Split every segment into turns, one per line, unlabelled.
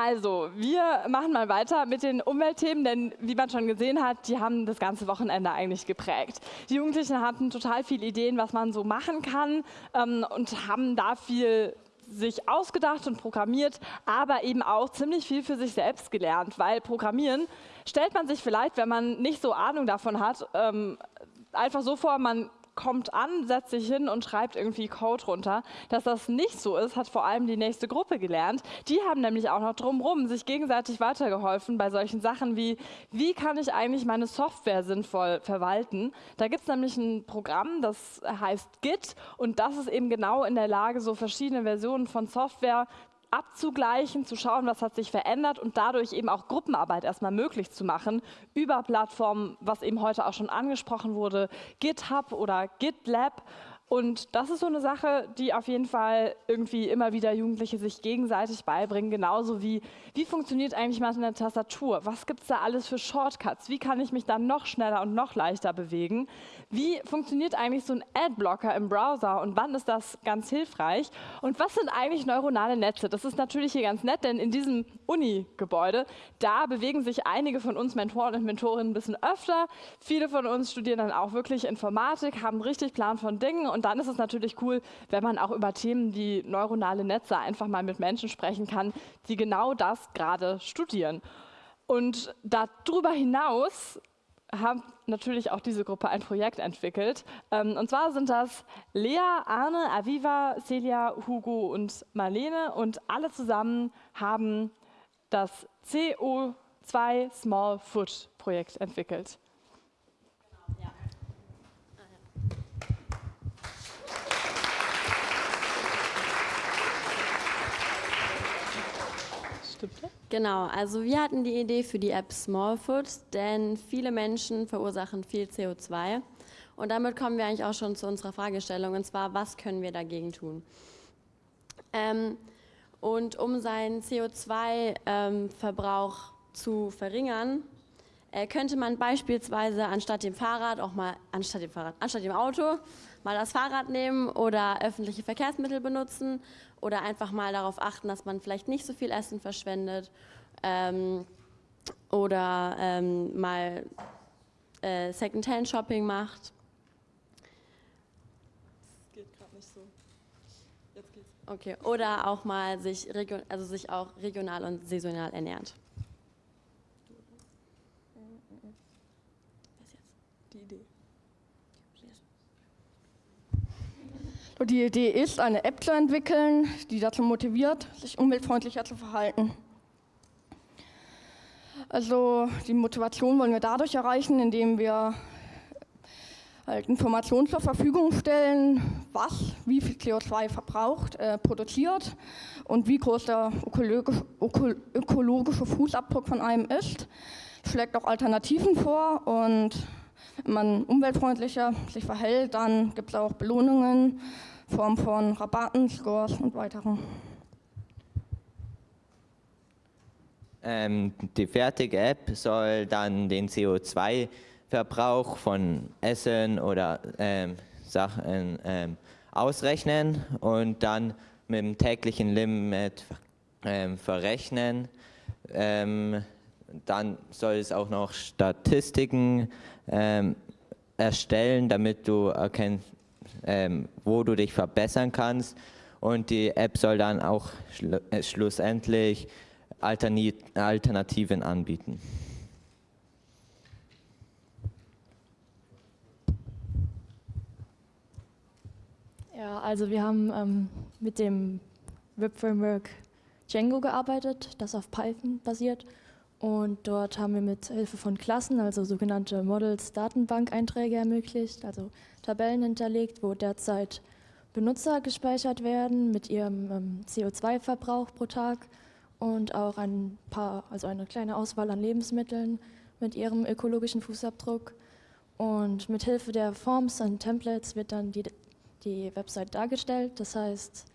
Also, wir machen mal weiter mit den Umweltthemen, denn wie man schon gesehen hat, die haben das ganze Wochenende eigentlich geprägt. Die Jugendlichen hatten total viele Ideen, was man so machen kann ähm, und haben da viel sich ausgedacht und programmiert, aber eben auch ziemlich viel für sich selbst gelernt, weil Programmieren stellt man sich vielleicht, wenn man nicht so Ahnung davon hat, ähm, einfach so vor, man kommt an, setzt sich hin und schreibt irgendwie Code runter. Dass das nicht so ist, hat vor allem die nächste Gruppe gelernt. Die haben nämlich auch noch drumherum sich gegenseitig weitergeholfen bei solchen Sachen wie, wie kann ich eigentlich meine Software sinnvoll verwalten. Da gibt es nämlich ein Programm, das heißt Git und das ist eben genau in der Lage, so verschiedene Versionen von Software abzugleichen, zu schauen, was hat sich verändert und dadurch eben auch Gruppenarbeit erstmal möglich zu machen über Plattformen, was eben heute auch schon angesprochen wurde, GitHub oder GitLab und das ist so eine Sache, die auf jeden Fall irgendwie immer wieder Jugendliche sich gegenseitig beibringen, genauso wie, wie funktioniert eigentlich mal eine Tastatur? Was gibt es da alles für Shortcuts? Wie kann ich mich dann noch schneller und noch leichter bewegen? Wie funktioniert eigentlich so ein Adblocker im Browser und wann ist das ganz hilfreich? Und was sind eigentlich neuronale Netze? Das ist natürlich hier ganz nett, denn in diesem Uni-Gebäude, da bewegen sich einige von uns Mentoren und Mentorinnen ein bisschen öfter. Viele von uns studieren dann auch wirklich Informatik, haben richtig Plan von Dingen und dann ist es natürlich cool, wenn man auch über Themen wie neuronale Netze einfach mal mit Menschen sprechen kann, die genau das gerade studieren. Und darüber hinaus hat natürlich auch diese Gruppe ein Projekt entwickelt. Ähm, und zwar sind das Lea, Arne, Aviva, Celia, Hugo und Marlene und alle zusammen haben das CO2 Small Foot Projekt entwickelt.
Genau, also wir hatten die Idee für die App Smallfoot, denn viele Menschen verursachen viel CO2. Und damit kommen wir eigentlich auch schon zu unserer Fragestellung, und zwar, was können wir dagegen tun? Ähm, und um seinen CO2-Verbrauch ähm, zu verringern, äh, könnte man beispielsweise anstatt dem Fahrrad auch mal, anstatt dem Fahrrad, anstatt dem Auto, mal das Fahrrad nehmen oder öffentliche Verkehrsmittel benutzen oder einfach mal darauf achten, dass man vielleicht nicht so viel Essen verschwendet ähm, oder ähm, mal äh, Secondhand-Shopping macht. Das geht gerade nicht so. Jetzt geht's. Okay, oder auch mal sich, also sich auch regional und saisonal ernährt.
Die Idee ist, eine App zu entwickeln, die dazu motiviert, sich umweltfreundlicher zu verhalten. Also die Motivation wollen wir dadurch erreichen, indem wir halt Informationen zur Verfügung stellen, was wie viel CO2 verbraucht, äh, produziert und wie groß der ökologische, ökologische Fußabdruck von einem ist. Schlägt auch Alternativen vor und wenn man umweltfreundlicher sich verhält, dann gibt es auch Belohnungen Form von Rabatten, Scores und weiteren.
Ähm, die fertige App soll dann den CO2-Verbrauch von Essen oder ähm, Sachen ähm, ausrechnen und dann mit dem täglichen Limit ähm, verrechnen. Dann soll es auch noch Statistiken ähm, erstellen, damit du erkennst, ähm, wo du dich verbessern kannst. Und die App soll dann auch schl äh, schlussendlich Alternativen anbieten.
Ja, also wir haben ähm, mit dem Web-Framework Django gearbeitet, das auf Python basiert. Und dort haben wir mit Hilfe von Klassen, also sogenannte Models, Datenbank-Einträge ermöglicht, also Tabellen hinterlegt, wo derzeit Benutzer gespeichert werden mit ihrem ähm, CO2-Verbrauch pro Tag und auch ein paar, also eine kleine Auswahl an Lebensmitteln mit ihrem ökologischen Fußabdruck. Und mit Hilfe der Forms und Templates wird dann die, die Website dargestellt. Das heißt,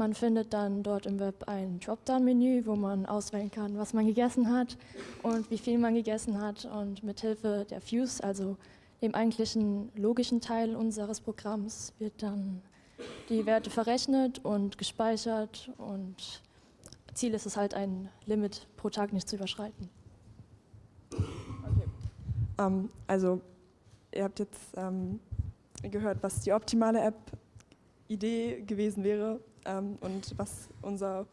man findet dann dort im Web ein Dropdown-Menü, wo man auswählen kann, was man gegessen hat und wie viel man gegessen hat. Und mit Hilfe der Views, also dem eigentlichen logischen Teil unseres Programms, wird dann die Werte verrechnet und gespeichert und Ziel ist es halt, ein Limit pro Tag nicht zu überschreiten.
Ähm, also, ihr habt jetzt ähm, gehört, was die optimale App-Idee gewesen wäre ähm, und was unser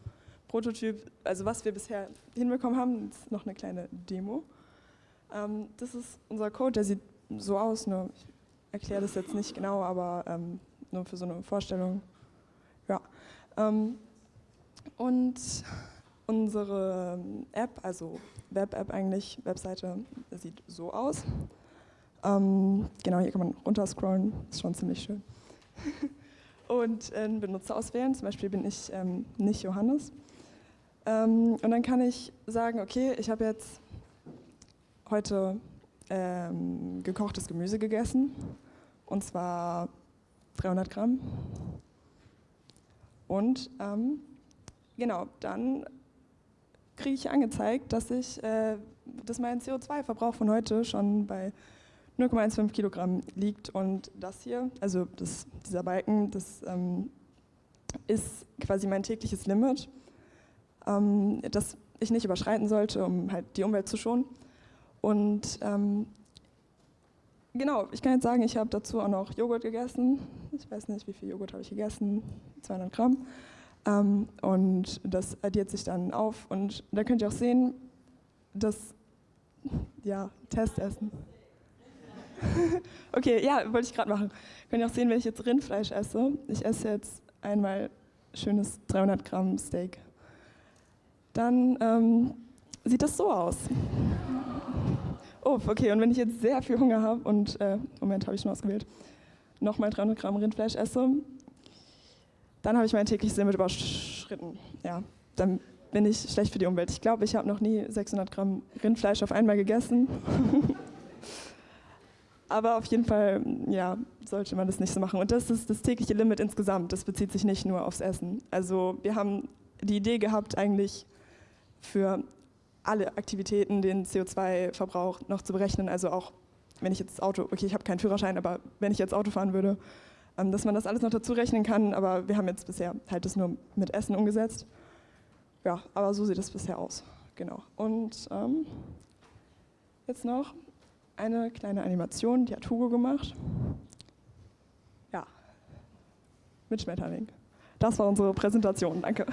Prototyp, also was wir bisher hinbekommen haben, ist noch eine kleine Demo. Ähm, das ist unser Code, der sieht so aus, nur ich erkläre das jetzt nicht genau, aber ähm, nur für so eine Vorstellung. Ja. Ähm, und unsere App, also Web-App eigentlich, Webseite, sieht so aus. Ähm, genau, hier kann man runterscrollen, ist schon ziemlich schön. und einen Benutzer auswählen, zum Beispiel bin ich ähm, nicht Johannes. Ähm, und dann kann ich sagen, okay, ich habe jetzt heute ähm, gekochtes Gemüse gegessen, und zwar 300 Gramm. Und ähm, genau, dann kriege ich angezeigt, dass ich, äh, dass mein CO2-Verbrauch von heute schon bei 0,15 Kilogramm liegt und das hier, also das, dieser Balken, das ähm, ist quasi mein tägliches Limit, ähm, das ich nicht überschreiten sollte, um halt die Umwelt zu schonen. Und ähm, genau, ich kann jetzt sagen, ich habe dazu auch noch Joghurt gegessen. Ich weiß nicht, wie viel Joghurt habe ich gegessen, 200 Gramm. Ähm, und das addiert sich dann auf. Und da könnt ihr auch sehen, dass, ja, Testessen. okay, ja, wollte ich gerade machen. Könnt ihr auch sehen, wenn ich jetzt Rindfleisch esse. Ich esse jetzt einmal schönes 300 Gramm Steak. Dann ähm, sieht das so aus. Oh, okay, und wenn ich jetzt sehr viel Hunger habe und, äh, Moment, habe ich schon ausgewählt, nochmal 300 Gramm Rindfleisch esse, dann habe ich mein tägliches Limit überschritten. Ja, dann bin ich schlecht für die Umwelt. Ich glaube, ich habe noch nie 600 Gramm Rindfleisch auf einmal gegessen. Aber auf jeden Fall, ja, sollte man das nicht so machen. Und das ist das tägliche Limit insgesamt. Das bezieht sich nicht nur aufs Essen. Also wir haben die Idee gehabt, eigentlich für alle Aktivitäten den CO2-Verbrauch noch zu berechnen. Also auch, wenn ich jetzt Auto, okay, ich habe keinen Führerschein, aber wenn ich jetzt Auto fahren würde, ähm, dass man das alles noch dazu rechnen kann. Aber wir haben jetzt bisher halt das nur mit Essen umgesetzt. Ja, aber so sieht es bisher aus. Genau. Und ähm, jetzt noch eine kleine Animation, die hat Hugo gemacht. Ja, mit Schmetterling. Das war unsere Präsentation. Danke.